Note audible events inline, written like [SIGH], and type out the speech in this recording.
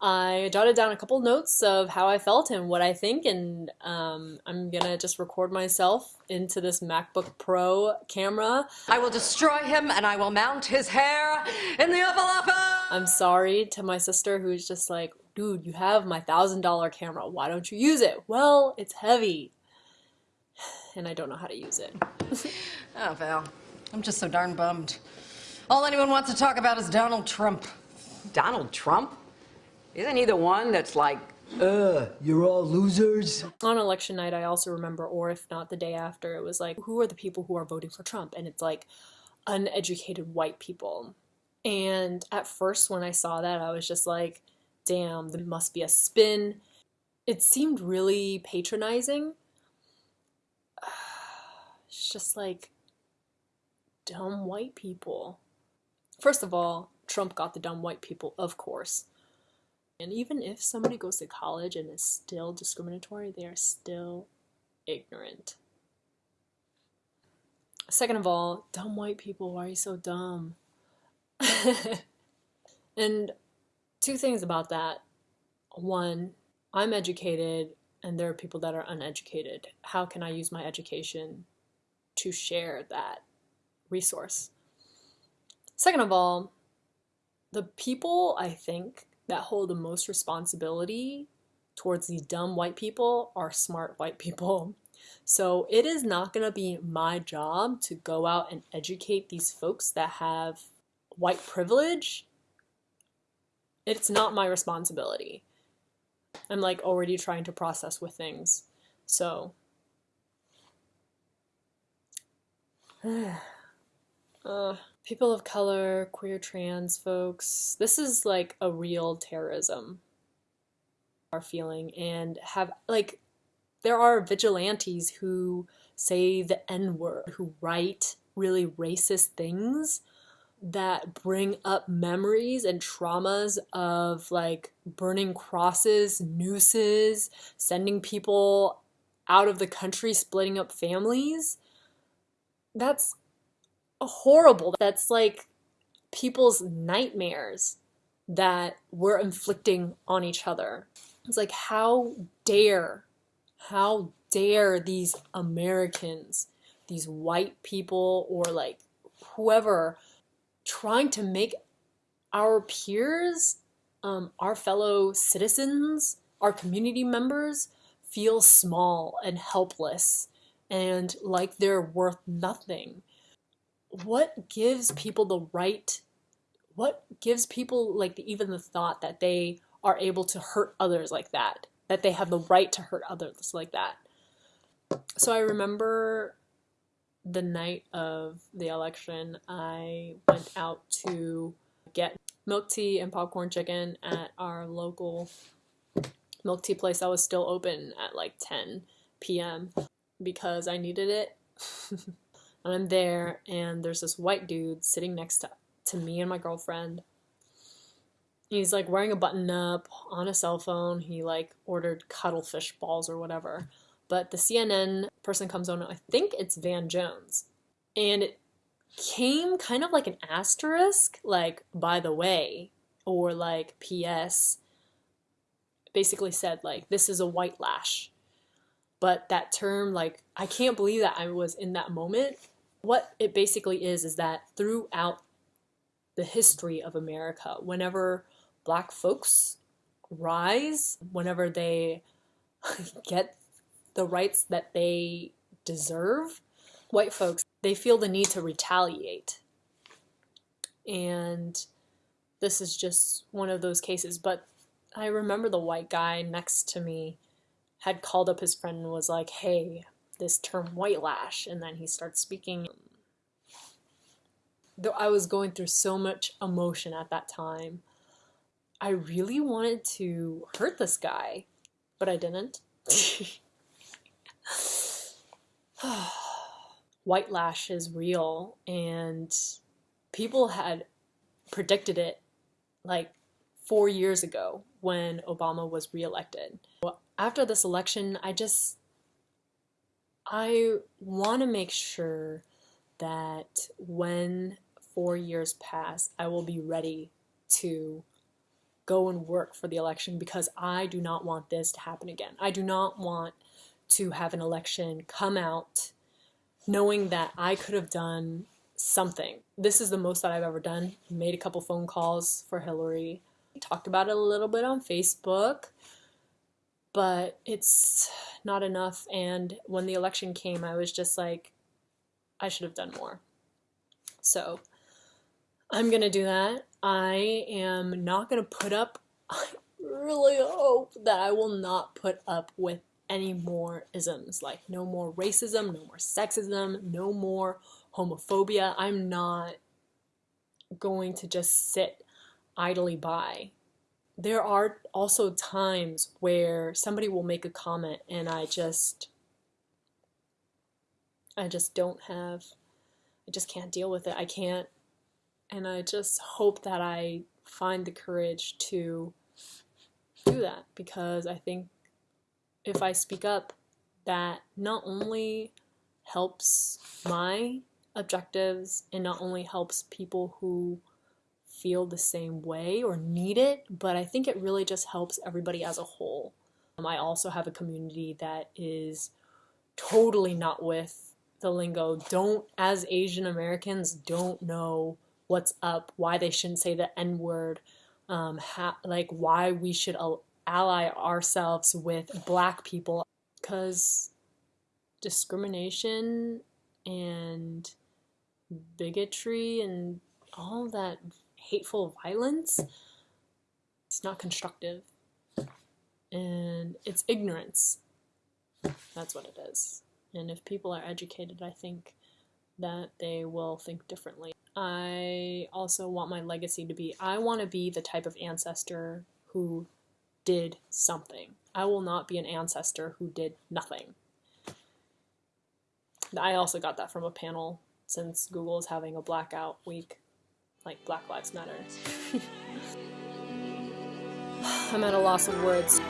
I jotted down a couple notes of how I felt and what I think, and um, I'm gonna just record myself into this MacBook Pro camera. I will destroy him and I will mount his hair in the Oval Office! I'm sorry to my sister who's just like, dude, you have my thousand dollar camera. Why don't you use it? Well, it's heavy. And I don't know how to use it. [LAUGHS] oh, Val. I'm just so darn bummed. All anyone wants to talk about is Donald Trump. Donald Trump? Isn't he the one that's like, uh, you're all losers? On election night, I also remember, or if not the day after, it was like, who are the people who are voting for Trump? And it's like uneducated white people. And at first, when I saw that, I was just like, damn, there must be a spin. It seemed really patronizing. [SIGHS] It's just like dumb white people. First of all, Trump got the dumb white people, of course. And even if somebody goes to college and is still discriminatory, they are still ignorant. Second of all, dumb white people, why are you so dumb? [LAUGHS] and two things about that. One, I'm educated and there are people that are uneducated. How can I use my education to share that resource? Second of all, the people I think that hold the most responsibility towards these dumb white people are smart white people. [LAUGHS] So it is not going to be my job to go out and educate these folks that have white privilege. It's not my responsibility. I'm like already trying to process with things. So [SIGHS] [SIGHS] uh, people of color, queer, trans folks, this is like a real terrorism are feeling and have like there are vigilantes who say the n-word, who write really racist things that bring up memories and traumas of like burning crosses, nooses, sending people out of the country, splitting up families. That's horrible. That's like people's nightmares that we're inflicting on each other. It's like, how dare, how dare these Americans, these white people, or like whoever, trying to make our peers, um, our fellow citizens, our community members feel small and helpless and like they're worth nothing what gives people the right what gives people like the, even the thought that they are able to hurt others like that that they have the right to hurt others like that? So i remember the night of the election i went out to get milk tea and popcorn chicken at our local milk tea place that was still open at like 10 p.m because i needed it [LAUGHS] And I'm there, and there's this white dude sitting next to, to me and my girlfriend. He's like wearing a button up on a cell phone. He like ordered cuttlefish balls or whatever. But the CNN person comes on, I think it's Van Jones. And it came kind of like an asterisk, like, by the way, or like, P.S. Basically said, like, this is a white lash but that term like i can't believe that i was in that moment. What it basically is is that throughout the history of america whenever black folks rise whenever they [LAUGHS] get the rights that they deserve white folks they feel the need to retaliate. And this is just one of those cases but i remember the white guy next to me had called up his friend and was like, hey, this term white lash. And then he starts speaking. Though I was going through so much emotion at that time, I really wanted to hurt this guy, but I didn't. [SIGHS] white lash is real, and people had predicted it like four years ago when Obama was reelected after this election, I just, I want to make sure that when four years pass, I will be ready to go and work for the election because I do not want this to happen again. I do not want to have an election come out knowing that I could have done something. This is the most that I've ever done. Made a couple phone calls for Hillary. Talked about it a little bit on Facebook, but it's not enough. And when the election came, I was just like, I should have done more. So I'm going to do that. I am not going to put up, [LAUGHS] I really hope that I will not put up with any more isms. Like, no more racism, no more sexism, no more homophobia. I'm not going to just sit idly by. There are also times where somebody will make a comment and I just I just don't have I just can't deal with it. I can't and I just hope that I find the courage to do that because I think if I speak up that not only helps my objectives and not only helps people who feel the same way or need it, but I think it really just helps everybody as a whole. Um, I also have a community that is totally not with the lingo. Don't, as Asian Americans, don't know what's up, why they shouldn't say the N word, um, like why we should ally ourselves with black people. Because discrimination and bigotry and all that hateful violence, it's not constructive. And it's ignorance. That's what it is. And if people are educated, I think that they will think differently. I also want my legacy to be I want to be the type of ancestor who did something. I will not be an ancestor who did nothing. I also got that from a panel since Google is having a blackout week, like Black Lives Matter. [LAUGHS] I'm at a loss of words.